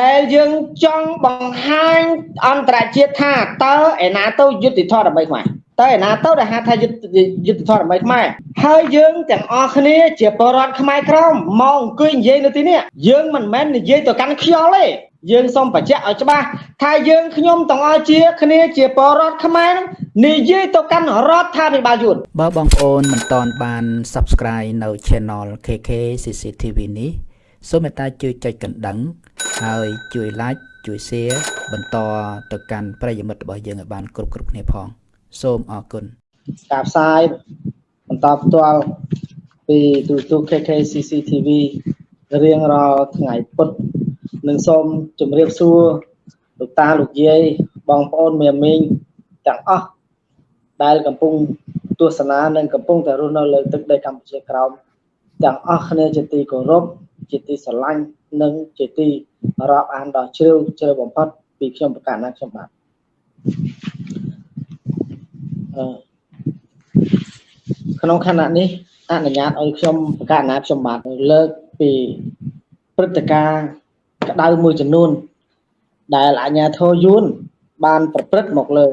ដែលយើងចង់បង្ហាញអន្តរជាតិថាតើឯណាទៅយុទ្ធធម៌ដើម្បីខ្មែរតើឯណាទៅដែលហៅថាយុទ្ធយុទ្ធធម៌ដើម្បីខ្មែរហើយយើងទាំងអស់គ្នាជាបរដ្ឋខ្មែរក្រមមកអង្គុយនិយាយនៅទីនេះយើងមិនមែននិយាយទៅកាន់ខ្យល់ទេយើងសូមបញ្ជាក់ឲ្យច្បាស់ថាយើងខ្ញុំទាំងអស់ជាគ្នាជាបរដ្ឋខ្មែរនិយាយទៅកាន់រដ្ឋាភិបាលយួនបើបងប្អូនមិនទាន់បាន Subscribe នៅ Channel KK CCTV នេះ សូមមេត្តាជួយចុចកណ្ដឹង ហើយជួយ Like ជួយ Share បន្តទៅកាន់ប្រិយមិត្តរបស់យើងឲ្យបានគ្រប់គ្រប់គ្នាផង សូមអរគុណការផ្សាយបន្តផ្ទាល់ពីទូទូ KK CCTV រៀងរាល់ថ្ងៃពុធនិងសូមជម្រាបសួរលោកតាលោកយាយបងប្អូនមេមីងទាំងអស់ដែលកំពុងទស្សនានិងកំពុងតែរស់នៅលើទឹកដីកម្ពុជាក្រោមទាំងអស់គ្នាជាទីគោរព ជាទីស្រឡាញ់និងជាទីរាប់អានដ៏ជ្រាវជ្រៅបំផុតពីខ្ញុំប្រកាសណាខ្ញុំបាទក្នុងខណៈនេះអនុញ្ញាតឲ្យខ្ញុំប្រកាសណាខ្ញុំបាទលើកពីព្រឹត្តិការណ៍ក្តៅមួយចំនួន ដែលអាជ្ញាធរយួន បាន ប្រព្រឹត្តមកលើ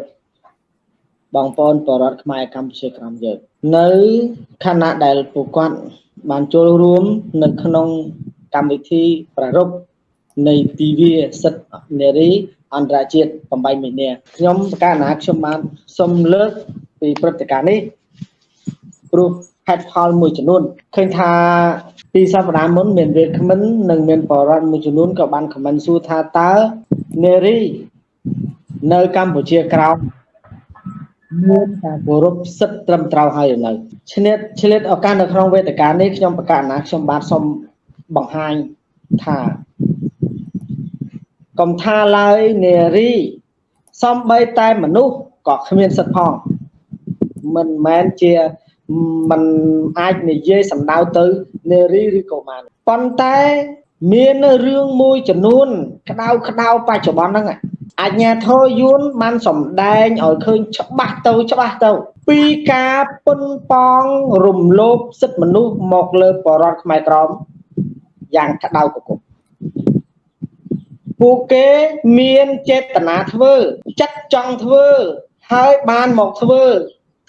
បងប្អូនបរតខ្មែរកម្ពុជាក្រោមយើងនៅខណៈដែលពួកគាត់បានចូលរួម នៅក្នុង កម្មវិធីប្រារព្ធនៃទិវាសិទ្ធិនារីអន្តរជាតិ8មីនាខ្ញុំប្រកាសណាខ្ញុំបានសូមលើកពីព្រឹត្តិការណ៍នេះព្រោះហេតុផលមួយចំនួនឃើញថាពីសប្តាហ៍មុនមានវាគ្មិននិងមានបរិវត្តមួយចំនួនក៏បានខមមិនសួរថាតើនារីនៅកម្ពុជាក្រោមមានការគោរពសិទ្ធិត្រឹមត្រូវហើយនៅឆ្លៀតឆ្លៀតឱកាសនៅក្នុងវេទិកានេះខ្ញុំប្រកាសណាខ្ញុំបាទសូម បង្ហាញថាកុំថាឡើយនារីសំបីតែមនុស្សក៏គ្មានសិទ្ធិផងមិនមែនជាมันអាចនិយាយសម្ដៅទៅនារីឬក៏បានប៉ុន្តែមានរឿងមួយចំនួន ក្តៅក្តៅបច្ចុប្បន្នហ្នឹងអញ្ញាធរយួនបានសម្ដែងឲ្យឃើញច្បាស់ទៅច្បាស់ទៅ ពីការពុនប៉ងរំលោភសិទ្ធិមនុស្សមកលើបរដ្ឋខ្មែរក្រម យ៉ាងក្តៅកគុកពួកគេមានចេតនាធ្វើចិត្តចង់ធ្វើហើយបានមកធ្វើ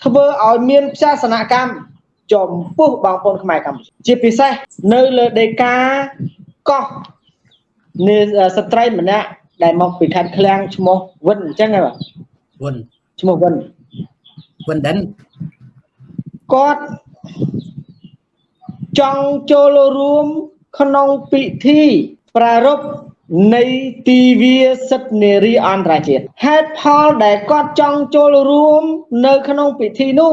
ធ្វើឲ្យមានផ្សាសនកម្មចំពោះបងប្អូនខ្មែរកម្ពុជាជាពិសេសនៅលើដេកាកោះនៃស្ត្រីម្នាក់ដែលមកពីខេត្តឃ្លាំងឈ្មោះវិនអញ្ចឹងហ៎បាទវិនឈ្មោះវិនវិនដិនគាត់ចង់ចូលរួម ក្នុងពិធីប្រារព្ធនៃទីវាសិទ្ធិនារីអន្តរជាតិហេតុផលដែលគាត់ចង់ចូលរួមនៅក្នុងពិធីនោះ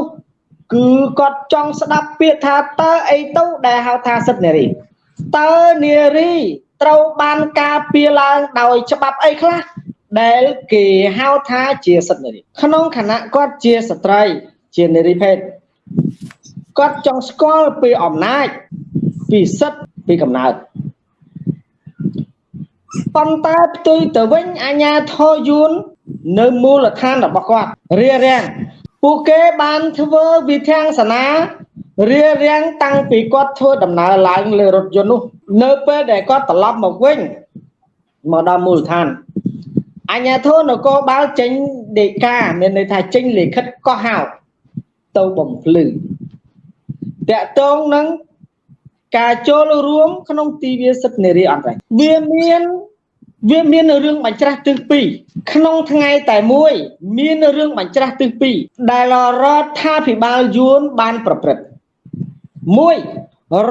គឺគាត់ចង់ស្ដាប់ពាក្យថាតើអីទៅដែលហៅថាសិទ្ធិនារីតើនារីត្រូវបានការពារឡើងដោយច្បាប់អីខ្លះដែលគេហៅថាជាសិទ្ធិនារីក្នុងខណៈគាត់ជាស្ត្រី ជានារីភេទគាត់ចង់ស្គាល់ពីអំណាចពីសិទ្ធិ ពីកំណើតប៉ុន្តែផ្ទុយទៅវិញអាញាធរយួននៅមូលដ្ឋានរបស់គាត់រារាំងពួកគេបានធ្វើវិធានសនារារាំងតាំងពីគាត់ធ្វើដំណើរឡើងលើរថយន្តនោះ នៅពេលដែលគាត់ត្រឡប់មកវិញមកដល់មូលដ្ឋានអញ្ញាធនគរបាលចេញដេកាមានន័យថាចេញលិខិតកោះហៅទៅបំភ្លឺតកតងនឹង ការចូលរួមក្នុងទីវាសិទ្ធិនារីអន្តរជាតិវាមានវាមានរឿងបញ្ច្រាស់ទិសពីរក្នុងថ្ងៃតែមួយមានរឿងបញ្ច្រាស់ទិសពីរដែលរដ្ឋាភិបាលយួនបានប្រព្រឹត្តមួយ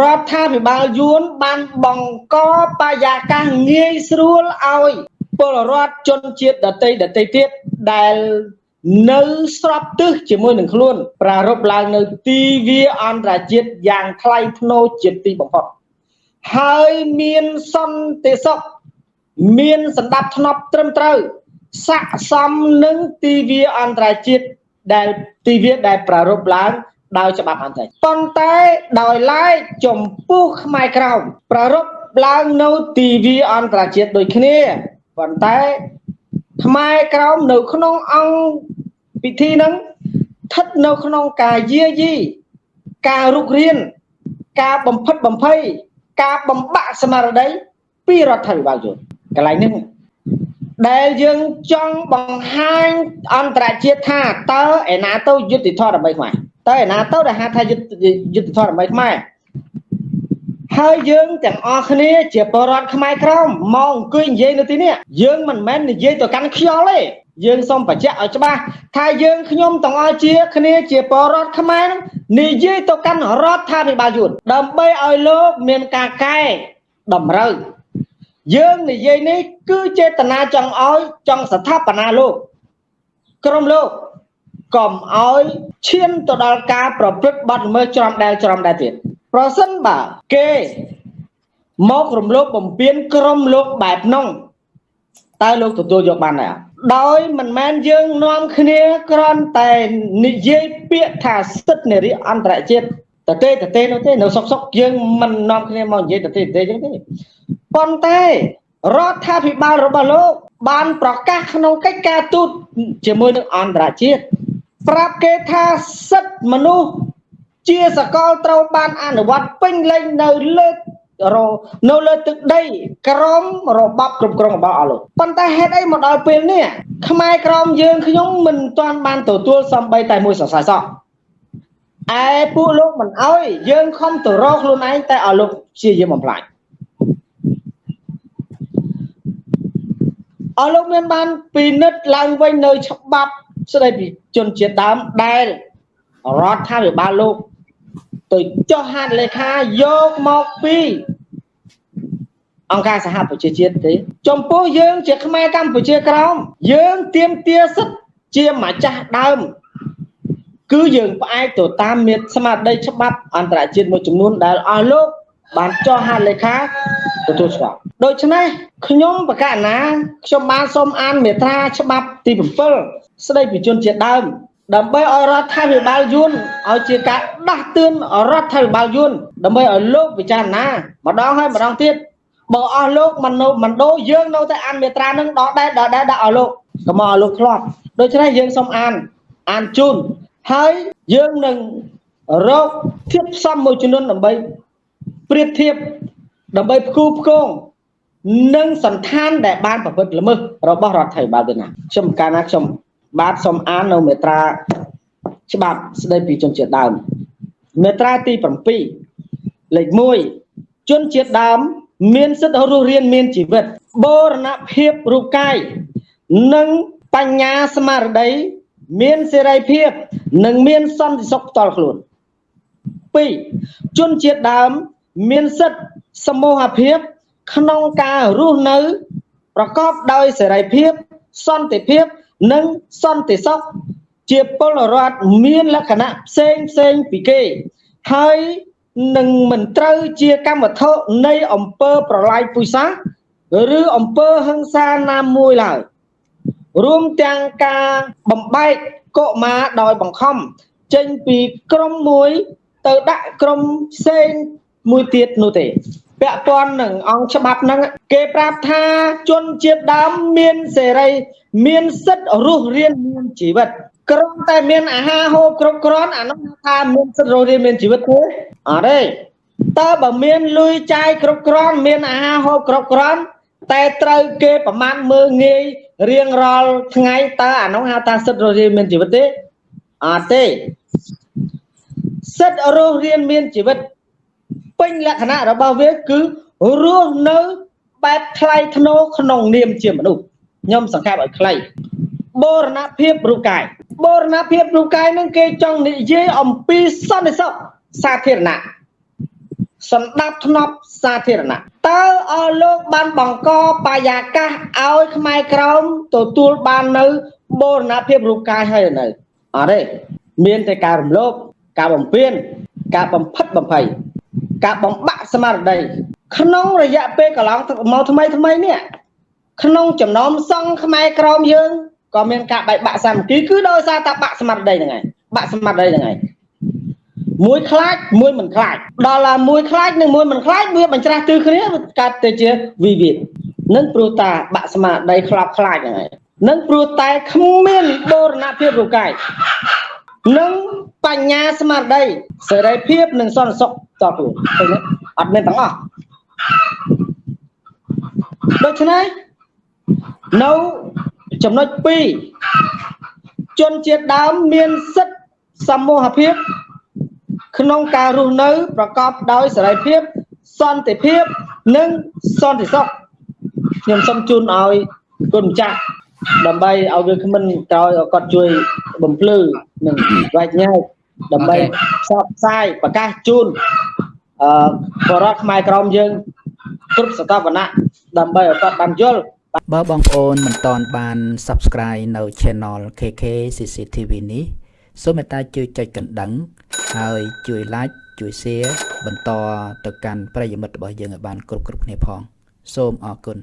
រដ្ឋាភិបាលយួនបានបង្កបយាកាសងាយស្រួលឲ្យពលរដ្ឋជនជាតិដតីដតីទៀតដែល នៅស្របទិសជាមួយនឹងខ្លួនប្រារព្ធឡើងនៅទីវាអន្តរជាតិយ៉ាងថ្លៃថ្នូរជាទីបំផុតហើយមានសន្តិសុខមានសម្ដាប់ធ្នាប់ត្រឹមត្រូវស័ក្តិសមនឹងទីវាអន្តរជាតិដែលទីវាដែលប្រារព្ធឡើងដោយច្បាប់អន្តរជាតិប៉ុន្តែដោយឡែកចំពោះខ្មែរក្រោមប្រារព្ធឡើងនៅទីវាអន្តរជាតិដូចគ្នាប៉ុន្តែ ខ្មែរក្រោមនៅក្នុងអង្គពិធីហ្នឹងស្ថិតនៅក្នុងការយាយីការរុករៀនការបំផិតបំភ័យការបំបាក់ស្មារតីពីរដ្ឋាភិបាលយួនកន្លែងនេះដែលយើងចង់បង្ហាញអន្តរជាតិថាតើឯណាទៅយុទ្ធធម៌ដើម្បីខ្មែរតើឯណាទៅដែលហៅថាយុទ្ធយុទ្ធធម៌ដើម្បីខ្មែរ ហើយយើងទាំងអស់គ្នាជាបរិវត្តខ្មែរក្រមមកអង្គុយនិយាយនៅទីនេះយើងមិនមែននិយាយទៅកាន់ខ្យល់ទេយើងសូមបញ្ជាក់ឲ្យច្បាស់ថាយើងខ្ញុំទាំងអស់ជាគ្នាជាបរិវត្តខ្មែរនិយាយទៅកាន់រដ្ឋាភិបាលយួនដើម្បីឲ្យលោកមានការកែតម្រូវយើងនិយាយនេះគឺចេតនាចង់ឲ្យចង់ស្ថាបនាលោកក្រុមលោកកុំឲ្យឈានទៅដល់ការប្រព្រឹត្តបទល្មើសច្រំដែលច្រំដែលទៀត ប្រសិនបើគេមករំលោភបំពានក្រុមលោកបែបនោះតើលោកទទួលយកបានដែរដោយមិនមែនយើងនាំគ្នាគ្រាន់តែនិយាយពាក្យថាសិទ្ធិនារីអន្តរជាតិតទេតទេនោះទេនៅសុកសុកយើងមិននាំគ្នាមកនិយាយតទេតទេចឹងទេប៉ុន្តែរដ្ឋាភិបាលរបស់លោកបានប្រកាសក្នុងកិច្ចការទូតជាមួយនឹងអន្តរជាតិប្រាប់គេថាសិទ្ធិមនុស្ស ជាសកលត្រូវបានអនុវត្តពេញលេញនៅលើនៅលើទឹកដីក្រមរបបគ្រប់គ្រងរបស់អស់លោកប៉ុន្តែហេតុអីមកដល់ពេលនេះខ្មែរក្រមយើងខ្ញុំមិនទាន់បានទទួលសំបីតែមួយសរសៃសោះឯពួកលោកមិនអោយយើងខំទៅរកខ្លួនឯងតែឲ្យលោកព្យាយាមបំផ្លាញអស់លោកមានបានពិនិត្យឡើងវិញនៅច្បាប់ស្ដីពីជនជាតិដើមដែលរដ្ឋាភិបាលលោក ទៅចុះហត្ថលេខាយកមកពីអង្គការសហប្រជាជាតិទេ ចំពោះយើង ជាខ្មែរកម្ពុជាក្រោមយើងទៀមទាសិទ្ធជាម្ចាស់ដើម គឺយើងផ្អែកទៅតាមមេស្មារតីច្បាប់អន្តរជាតិមួយចំនួនដែលអស់លោកបានចុះហត្ថលេខាទទួលស្គាល់ដូច្នេះខ្ញុំបកណាខ្ញុំបានសូមអានមេត្រាច្បាប់ទី7ស្ដីពីជនជាតិដើម ដើម្បីឲ្យរដ្ឋាភិបាលយួនឲ្យជាការដាស់តឿនរដ្ឋាភិបាលយួនដើម្បីឲ្យលោកពិចារណាម្ដងហើយម្ដងទៀតបើអស់លោកមិននៅមិនដូរយើងនៅតែអានមេត្រានឹងដកដែរដកដែរដាក់ឲ្យលោកកុំឲ្យលោកធ្លាប់ដូច្នេះយើងសូមអានអានជូនហើយយើងនឹងរកធៀបផ្សំមួយចំនួនដើម្បីប្រៀបធៀបដើម្បីផ្គូផ្គងនឹងសន្តានដែលបានប្រព្រឹត្តល្មើសរបស់រដ្ឋាភិបាលទៅណាខ្ញុំកាលណាខ្ញុំ បាទសូមអាននៅមេត្រាច្បាប់ស្ដីពីជនជាតិដើមមេត្រាទី7លេខ1ជនជាតិដើមមានសិទ្ធិរស់រានមានជីវិតបូរណភាពរូបកាយនិងបញ្ញាស្មារតីមានសេរីភាព និងមានសន្តិសុខផ្ទាល់ខ្លួន2ជនជាតិដើមមានសិទ្ធិសមូហភាព ក្នុងការរស់នៅ ប្រកបដោយសេរីភាព សន្តិភាព និងសន្តិសុខជាពលរដ្ឋមានលក្ខណៈផ្សេងផ្សេងពីគេ ហើយនឹងមិនត្រូវជាកម្មវត្ថុនៃអង្គើប្រឡាយពុយសាសឬអង្គើហិង្សាណាមួយឡើយរួមទាំងការបំបែកកុមារដោយបង្ខំចេញពីក្រុមមួយទៅដាក់ក្រុមផ្សេងមួយទៀតនោះទេពាក់ព័ន្ធនឹងអង្គច្បាប់ហ្នឹងគេប្រាប់ថាជនជាតិដើមមានសេរី មានសិទ្ធិរស់រានមានជីវិតក្រុមតែមានអាហារហូបគ្រប់គ្រាន់អានោះថាមានសិទ្ធិរស់រានមានជីវិតទេអត់ទេតើបើមានលុយចាយគ្រប់គ្រាន់មានអាហារហូបគ្រប់គ្រាន់តែត្រូវគេប្រមាណមើងងាយរៀងរាល់ថ្ងៃតើអានោះហៅថាសិទ្ធិរស់រានមានជីវិតទេអត់ទេសិទ្ធិរស់រានមានជីវិតពេញលក្ខណៈរបស់វាគឺរស់នៅបែបថ្លៃថ្នូរក្នុងនាមជាមនុស្ស ខ្ញុំសង្កេតឲ្យខ្លីបូរណភាពរូបកាយបូរណភាពរូបកាយនឹងគេចង់និយាយអំពីសន្តិសុខសាធារណៈសម្ដាប់ធ្នាប់សាធារណៈតើអស់លោកបានបង្កបយាកាសឲ្យខ្មែរក្រមទទួលបាននៅបូរណភាពរូបកាយហើយនៅអត់ទេមានតែការរំលោភការបំពានការបំផិតបំភ័យការបំបាក់ស្មារតីក្នុងរយៈពេលកន្លងមកថ្មីថ្មីនេះ ក្នុងចំណោមសង្ឃខ្មែរក្រមយើងក៏មានការបែកបាក់សាមគ្គីគឺដោយសារតែបាក់ស្មារតីហ្នឹងឯងបាក់ស្មារតីហ្នឹងឯងមួយខ្លាចមួយមិនខ្លាចដល់ឡាមួយខ្លាចនិងមួយមិនខ្លាចវាបញ្ច្រាស់ទិសគ្នាកាត់ទៅជាវិវាទនឹងព្រោះតាបាក់ស្មារតីខ្លាប់ខ្លាចហ្នឹងឯងនឹងព្រោះតែគ្មានបូរណភាពរូបកាយនិងបញ្ញាស្មារតីសេរីភាពនិងសន្តិសុខតខ្លួនឃើញអត់មានទាំងអស់ដូច្នេះ នៅចំណុច2ជនជាតិដើមមានសិទ្ធិសមូហភាពក្នុងការរស់នៅ ប្រកបដោយសេរីភាព សន្តិភាពនិងសន្តិសុខខ្ញុំសូមជូនឲ្យគុណម្ចាស់ដើម្បីឲ្យវាគ្មិនក្រោយឲ្យគាត់ជួយបំភ្លឺនិងវែកញែកដើម្បីផ្សព្វផ្សាយប្រកាសជូនអឺបរិវត្តខ្មែរក្រមយើងគ្រប់សតវណៈដើម្បីឲ្យគាត់បានយល់ បើបងប្អូនមិនទាន់បាន Subscribe នៅ Channel KK CCTV នេះសូមមេត្តាជួយចុចកណ្ដឹង ហើយជួយ Like ជួយ Share បន្តទៅកាន់ប្រិយមិត្តរបស់យើងឲ្យបានគ្រប់គ្រប់គ្នាផង សូមអរគុណ